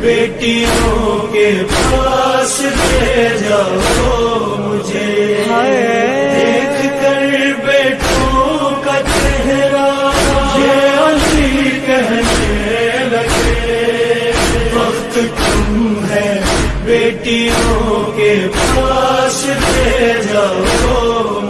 بیٹیوں کے پاس لے جاؤ مجھے۔ دیکھ کر بیٹوں کا چہرہ یہ علی کہنے لگے۔ وقت تم ہے، بیٹیوں کے پاس لے جاؤ۔